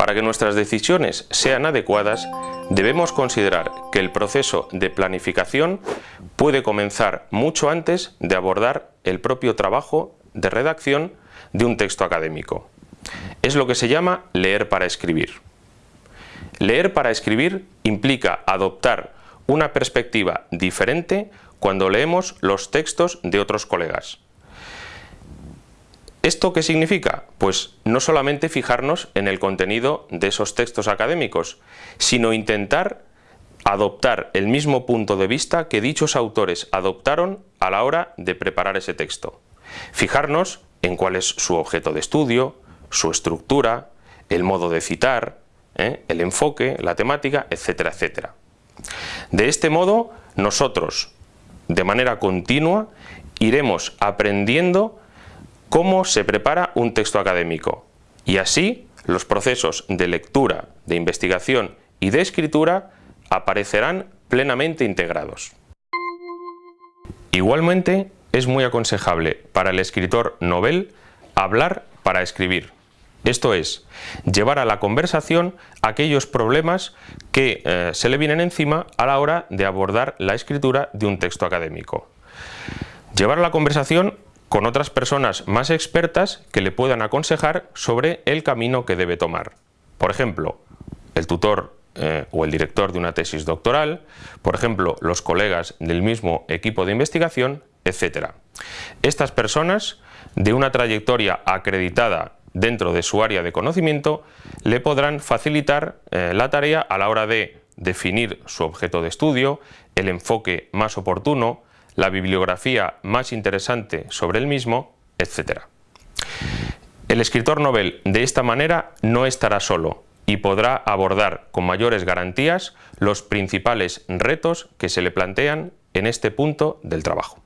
Para que nuestras decisiones sean adecuadas, debemos considerar que el proceso de planificación puede comenzar mucho antes de abordar el propio trabajo de redacción de un texto académico. Es lo que se llama leer para escribir. Leer para escribir implica adoptar una perspectiva diferente cuando leemos los textos de otros colegas. ¿Esto qué significa? Pues no solamente fijarnos en el contenido de esos textos académicos, sino intentar adoptar el mismo punto de vista que dichos autores adoptaron a la hora de preparar ese texto. Fijarnos en cuál es su objeto de estudio, su estructura, el modo de citar, ¿eh? el enfoque, la temática, etcétera, etcétera. De este modo, nosotros, de manera continua, iremos aprendiendo cómo se prepara un texto académico y así los procesos de lectura, de investigación y de escritura aparecerán plenamente integrados. Igualmente, es muy aconsejable para el escritor novel hablar para escribir. Esto es, llevar a la conversación aquellos problemas que eh, se le vienen encima a la hora de abordar la escritura de un texto académico. Llevar a la conversación con otras personas más expertas que le puedan aconsejar sobre el camino que debe tomar. Por ejemplo, el tutor eh, o el director de una tesis doctoral, por ejemplo, los colegas del mismo equipo de investigación, etc. Estas personas, de una trayectoria acreditada dentro de su área de conocimiento, le podrán facilitar eh, la tarea a la hora de definir su objeto de estudio, el enfoque más oportuno, la bibliografía más interesante sobre el mismo, etc. El escritor novel de esta manera no estará solo y podrá abordar con mayores garantías los principales retos que se le plantean en este punto del trabajo.